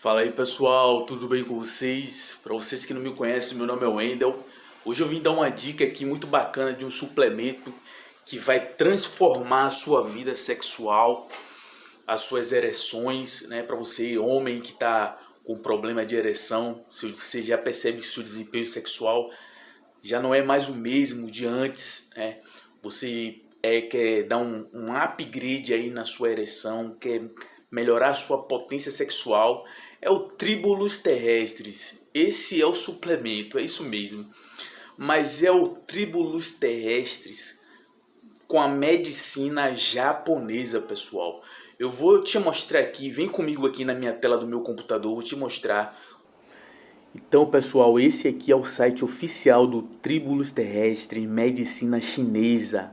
Fala aí pessoal, tudo bem com vocês? Para vocês que não me conhecem, meu nome é Wendel. Hoje eu vim dar uma dica aqui muito bacana de um suplemento que vai transformar a sua vida sexual, as suas ereções, né? Para você, homem que está com problema de ereção, você já percebe que seu desempenho sexual já não é mais o mesmo de antes, né? Você é, quer dar um, um upgrade aí na sua ereção, quer melhorar sua potência sexual é o Tribulus terrestres. Esse é o suplemento, é isso mesmo. Mas é o Tribulus terrestres com a medicina japonesa, pessoal. Eu vou te mostrar aqui, vem comigo aqui na minha tela do meu computador, vou te mostrar. Então, pessoal, esse aqui é o site oficial do Tribulus terrestre medicina chinesa.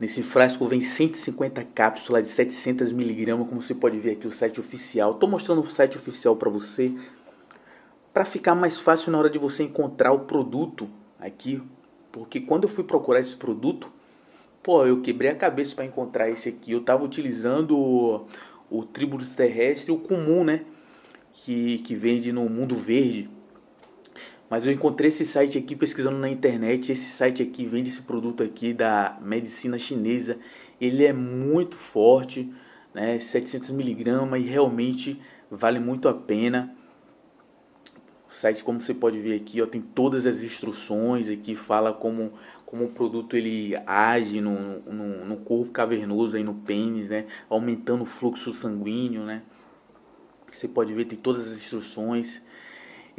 Nesse frasco vem 150 cápsulas de 700 miligramas, como você pode ver aqui o site oficial. Estou mostrando o site oficial para você, para ficar mais fácil na hora de você encontrar o produto aqui. Porque quando eu fui procurar esse produto, pô, eu quebrei a cabeça para encontrar esse aqui. Eu estava utilizando o, o Tribulus terrestre, o comum, né? Que, que vende no mundo verde. Mas eu encontrei esse site aqui pesquisando na internet. Esse site aqui vende esse produto aqui da medicina chinesa. Ele é muito forte, né? 700 miligramas e realmente vale muito a pena. O site, como você pode ver aqui, ó, tem todas as instruções aqui, fala como, como o produto ele age no, no, no corpo cavernoso, aí no pênis, né? Aumentando o fluxo sanguíneo, né? Você pode ver, tem todas as instruções.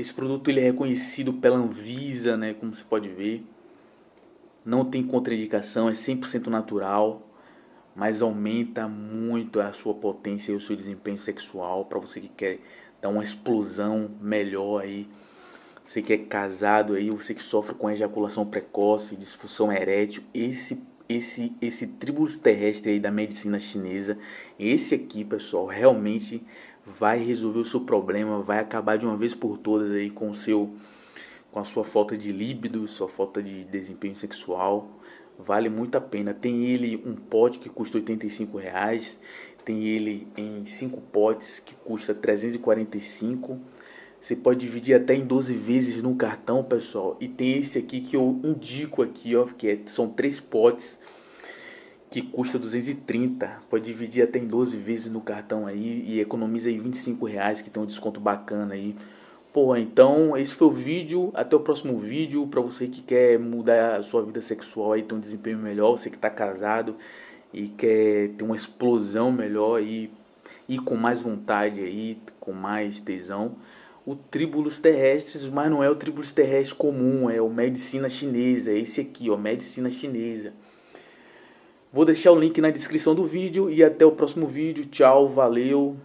Esse produto ele é reconhecido pela Anvisa, né, como você pode ver. Não tem contraindicação, é 100% natural, mas aumenta muito a sua potência e o seu desempenho sexual para você que quer dar uma explosão melhor aí. Você que é casado aí, você que sofre com ejaculação precoce, disfunção erétil, esse esse esse tribulus terrestre aí da medicina chinesa, esse aqui, pessoal, realmente vai resolver o seu problema, vai acabar de uma vez por todas aí com o seu com a sua falta de líbido, sua falta de desempenho sexual. Vale muito a pena. Tem ele um pote que custa 85 reais, tem ele em cinco potes que custa 345. Você pode dividir até em 12 vezes no cartão, pessoal. E tem esse aqui que eu indico aqui, ó, que é, são três potes que custa 230, pode dividir até em 12 vezes no cartão aí e economiza aí 25 reais que tem um desconto bacana aí. Pô, então esse foi o vídeo, até o próximo vídeo para você que quer mudar a sua vida sexual aí, ter um desempenho melhor, você que está casado e quer ter uma explosão melhor e ir com mais vontade aí, com mais tesão. O Tribulus terrestres, mas não é o Tribulus terrestre comum, é o medicina chinesa, é esse aqui, ó, medicina chinesa. Vou deixar o link na descrição do vídeo e até o próximo vídeo. Tchau, valeu!